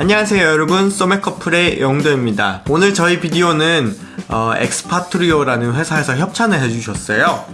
안녕하세요 여러분. 소맥커플의 영도입니다. 오늘 저희 비디오는 어, Expatrio라는 회사에서 협찬을 해주셨어요.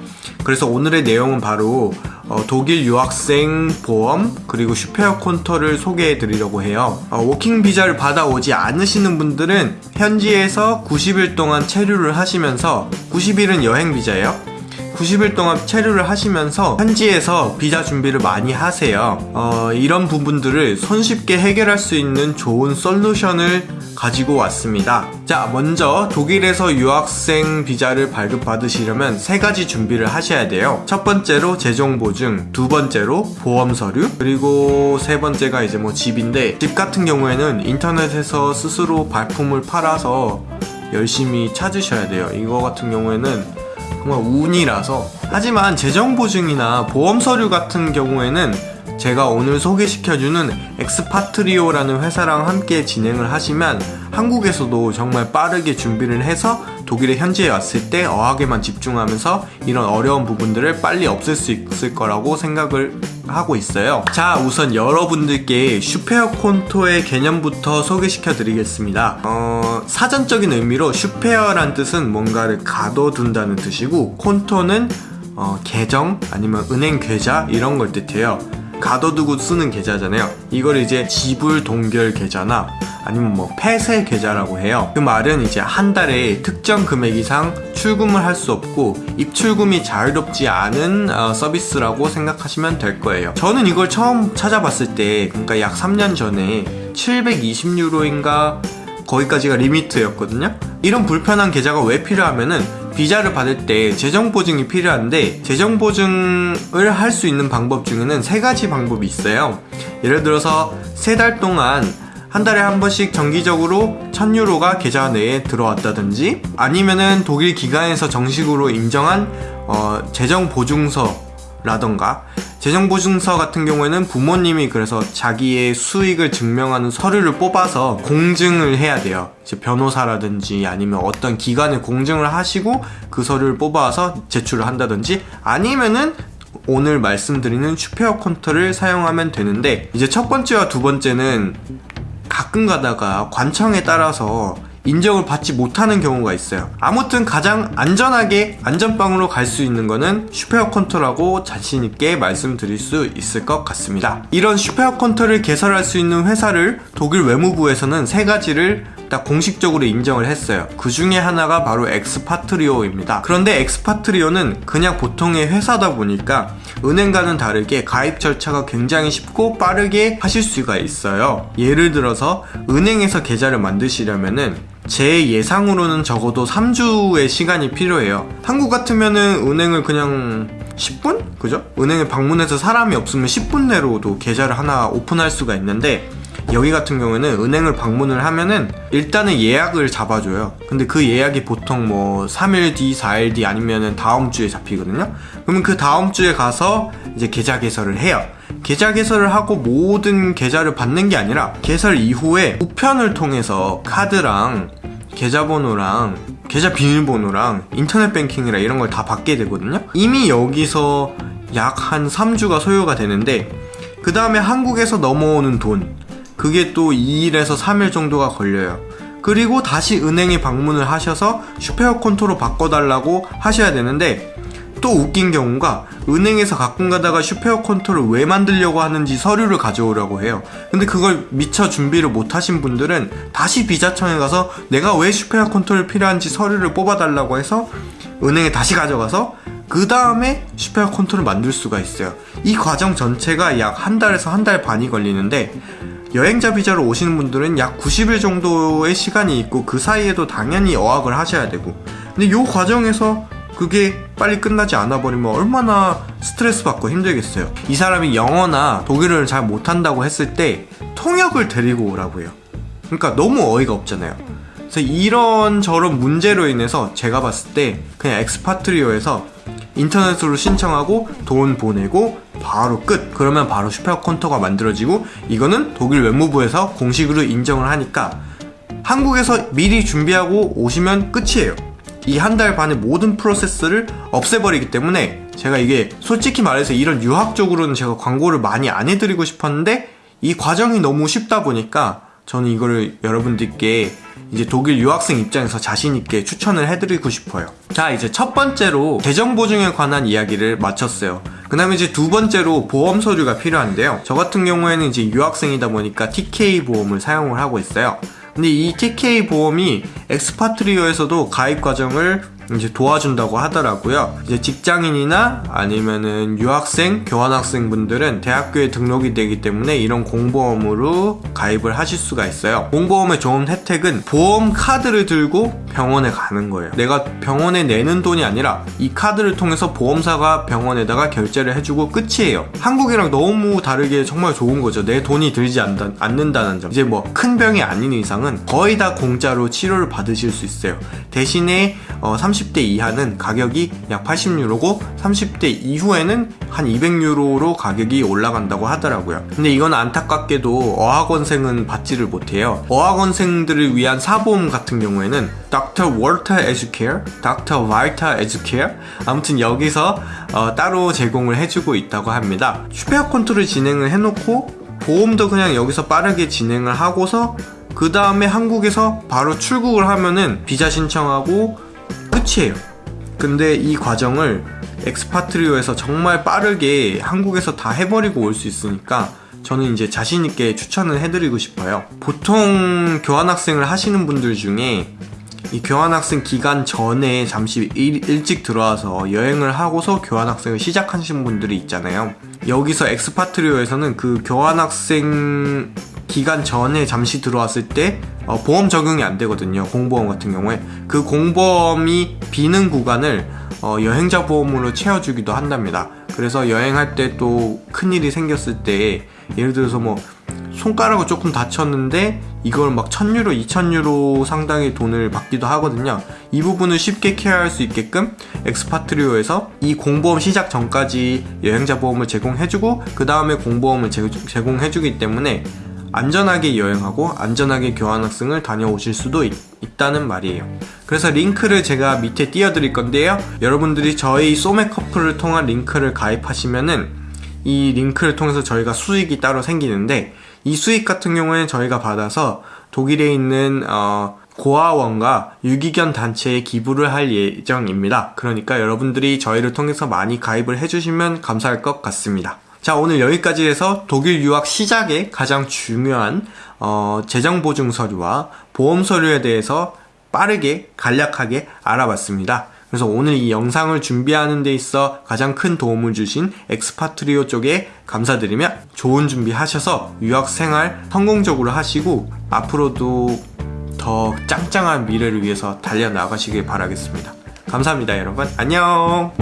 그래서 오늘의 내용은 바로 어, 독일 유학생 보험 그리고 Sperrkonto를 소개해 드리려고 해요. 어, working 비자를 받아오지 않으시는 분들은 현지에서 90일 동안 체류를 하시면서 90일은 여행 비자예요 90일 동안 체류를 하시면서 현지에서 비자 준비를 많이 하세요. 어, 이런 부분들을 손쉽게 해결할 수 있는 좋은 솔루션을 가지고 왔습니다. 자 먼저 독일에서 유학생 비자를 발급받으시려면 세 가지 준비를 하셔야 돼요. 첫 번째로 재정보증 두 번째로 보험 서류 그리고 세 번째가 이제 뭐 집인데 집 같은 경우에는 인터넷에서 스스로 발품을 팔아서 열심히 찾으셔야 돼요. 이거 같은 경우에는 정말 운이라서. 하지만 재정보증이나 보험서류 같은 경우에는 제가 오늘 소개시켜주는 Expatrio라는 회사랑 함께 진행을 하시면 한국에서도 정말 빠르게 준비를 해서 독일의 현지에 왔을 때 어학에만 집중하면서 이런 어려운 부분들을 빨리 없앨 수 있을 거라고 생각을 하고 있어요. 자 우선 여러분들께 Sperrkonto의 개념부터 소개시켜 드리겠습니다. 어, 사전적인 의미로 Sperr란 뜻은 뭔가를 가둬둔다는 뜻이고 Konto는 어, 계정 아니면 은행 계좌 이런 걸 뜻해요. 가둬두고 쓰는 계좌잖아요. 이걸 이제 지불 동결 계좌나 아니면 뭐 폐쇄 계좌라고 해요. 그 말은 이제 한 달에 특정 금액 이상 출금을 할 수 없고 입출금이 자유롭지 않은 어, 서비스라고 생각하시면 될 거예요. 저는 이걸 처음 찾아봤을 때 그러니까 약 3년 전에 720유로인가 거기까지가 리미트였거든요. 이런 불편한 계좌가 왜 필요하면은 비자를 받을 때 재정보증이 필요한데 재정보증을 할 수 있는 방법 중에는 세 가지 방법이 있어요. 예를 들어서 세 달 동안 한 달에 한 번씩 정기적으로 1000유로가 계좌 내에 들어왔다든지 아니면은 독일 기관에서 정식으로 인정한 어, 재정보증서 라던가 재정보증서 같은 경우에는 부모님이 그래서 자기의 수익을 증명하는 서류를 뽑아서 공증을 해야 돼요. 이제 변호사라든지 아니면 어떤 기관에 공증을 하시고 그 서류를 뽑아서 제출을 한다든지 아니면은 오늘 말씀드리는 Sperrkonto를 사용하면 되는데 이제 첫 번째와 두 번째는 가끔 가다가 관청에 따라서 인정을 받지 못하는 경우가 있어요. 아무튼 가장 안전하게 안전빵으로 갈 수 있는 거는 Sperrkonto라고 자신있게 말씀드릴 수 있을 것 같습니다. 이런 Sperrkonto를 개설할 수 있는 회사를 독일 외무부에서는 세 가지를 딱 공식적으로 인정을 했어요. 그 중에 하나가 바로 Expatrio입니다. 그런데 Expatrio는 그냥 보통의 회사다 보니까 은행과는 다르게 가입 절차가 굉장히 쉽고 빠르게 하실 수가 있어요. 예를 들어서 은행에서 계좌를 만드시려면은 제 예상으로는 적어도 3주의 시간이 필요해요 한국 같으면은 은행을 그냥 10분? 그죠? 은행에 방문해서 사람이 없으면 10분 내로도 계좌를 하나 오픈할 수가 있는데 여기 같은 경우에는 은행을 방문을 하면은 일단은 예약을 잡아줘요. 근데 그 예약이 보통 뭐 3일 뒤 4일 뒤 아니면은 다음 주에 잡히거든요. 그러면 그 다음 주에 가서 이제 계좌 개설을 해요. 계좌 개설을 하고 모든 계좌를 받는 게 아니라 개설 이후에 우편을 통해서 카드랑 계좌번호랑 계좌 비밀번호랑 인터넷 뱅킹이랑 이런 걸 다 받게 되거든요. 이미 여기서 약 한 3주가 소요가 되는데 그 다음에 한국에서 넘어오는 돈 그게 또 2일에서 3일 정도가 걸려요. 그리고 다시 은행에 방문을 하셔서 슈페어 콘토로 바꿔달라고 하셔야 되는데 또 웃긴 경우가 은행에서 가끔 가다가 Sperrkonto를 왜 만들려고 하는지 서류를 가져오라고 해요. 근데 그걸 미처 준비를 못 하신 분들은 다시 비자청에 가서 내가 왜 Sperrkonto를 필요한지 서류를 뽑아달라고 해서 은행에 다시 가져가서 그 다음에 Sperrkonto를 만들 수가 있어요. 이 과정 전체가 약 한 달에서 한 달 반이 걸리는데 여행자 비자로 오시는 분들은 약 90일 정도의 시간이 있고 그 사이에도 당연히 어학을 하셔야 되고. 근데 이 과정에서 그게 빨리 끝나지 않아 버리면 얼마나 스트레스 받고 힘들겠어요. 이 사람이 영어나 독일어를 잘 못한다고 했을 때 통역을 데리고 오라고 해요. 그러니까 너무 어이가 없잖아요. 그래서 이런 저런 문제로 인해서 제가 봤을 때 그냥 엑스파트리오에서 인터넷으로 신청하고 돈 보내고 바로 끝 그러면 바로 슈퍼 콘터가 만들어지고 이거는 독일 외무부에서 공식으로 인정을 하니까 한국에서 미리 준비하고 오시면 끝이에요 이 한 달 반의 모든 프로세스를 없애버리기 때문에 제가 이게 솔직히 말해서 이런 유학적으로는 제가 광고를 많이 안 해드리고 싶었는데 이 과정이 너무 쉽다 보니까 저는 이거를 여러분들께 이제 독일 유학생 입장에서 자신있게 추천을 해드리고 싶어요. 자, 이제 첫 번째로 재정보증에 관한 이야기를 마쳤어요. 그 다음에 이제 두 번째로 보험 서류가 필요한데요. 저 같은 경우에는 이제 유학생이다 보니까 TK 보험을 사용을 하고 있어요. 근데 이 TK 보험이 엑스파트리오에서도 가입 과정을 이제 도와준다고 하더라고요. 이제 직장인이나 아니면은 유학생, 교환학생 분들은 대학교에 등록이 되기 때문에 이런 공보험으로 가입을 하실 수가 있어요. 공보험의 좋은 혜택은 보험 카드를 들고 병원에 가는 거예요. 내가 병원에 내는 돈이 아니라 이 카드를 통해서 보험사가 병원에다가 결제를 해주고 끝이에요. 한국이랑 너무 다르게 정말 좋은 거죠. 내 돈이 들지 않다, 않는다는 점. 이제 뭐 큰 병이 아닌 이상은 거의 다 공짜로 치료를 받으실 수 있어요. 대신에 어, 30대 이하는 가격이 약 80유로고 30대 이후에는 한 200유로로 가격이 올라간다고 하더라고요. 근데 이건 안타깝게도 어학원생은 받지를 못해요. 어학원생들을 위한 사보험 같은 경우에는 Dr. Walter Educare, Dr. Walter Educare 아무튼 여기서 어, 따로 제공을 해주고 있다고 합니다. 슈페어 콘트를 진행을 해놓고 보험도 그냥 여기서 빠르게 진행을 하고서 그 다음에 한국에서 바로 출국을 하면은 비자 신청하고 끝이에요. 근데 이 과정을 엑스파트리오에서 정말 빠르게 한국에서 다 해버리고 올 수 있으니까 저는 이제 자신있게 추천을 해드리고 싶어요. 보통 교환학생을 하시는 분들 중에 이 교환학생 기간 전에 잠시 일, 일찍 들어와서 여행을 하고서 교환학생을 시작하신 분들이 있잖아요. 여기서 엑스파트리오에서는 그 교환학생 기간 전에 잠시 들어왔을 때 어, 보험 적용이 안 되거든요. 공보험 같은 경우에 그 공보험이 비는 구간을 어, 여행자 보험으로 채워주기도 한답니다. 그래서 여행할 때 또 큰일이 생겼을 때 예를 들어서 뭐 손가락을 조금 다쳤는데 이걸 막 1000유로, 2000유로 상당의 돈을 받기도 하거든요. 이 부분을 쉽게 케어할 수 있게끔 엑스파트리오에서 이 공보험 시작 전까지 여행자 보험을 제공해주고 그 다음에 공보험을 제, 제공해주기 때문에 안전하게 여행하고 안전하게 교환학생을 다녀오실 수도 있, 있다는 말이에요. 그래서 링크를 제가 밑에 띄워드릴 건데요. 여러분들이 저희 소맥 커플을 통한 링크를 가입하시면은 이 링크를 통해서 저희가 수익이 따로 생기는데 이 수익 같은 경우에는 저희가 받아서 독일에 있는 어, 고아원과 유기견 단체에 기부를 할 예정입니다. 그러니까 여러분들이 저희를 통해서 많이 가입을 해주시면 감사할 것 같습니다. 자 오늘 여기까지 해서 독일 유학 시작에 가장 중요한 어, 재정보증 서류와 보험 서류에 대해서 빠르게 간략하게 알아봤습니다. 그래서 오늘 이 영상을 준비하는 데 있어 가장 큰 도움을 주신 엑스파트리오 쪽에 감사드리며 좋은 준비하셔서 유학 생활 성공적으로 하시고 앞으로도 더 짱짱한 미래를 위해서 달려나가시길 바라겠습니다. 감사합니다 여러분 안녕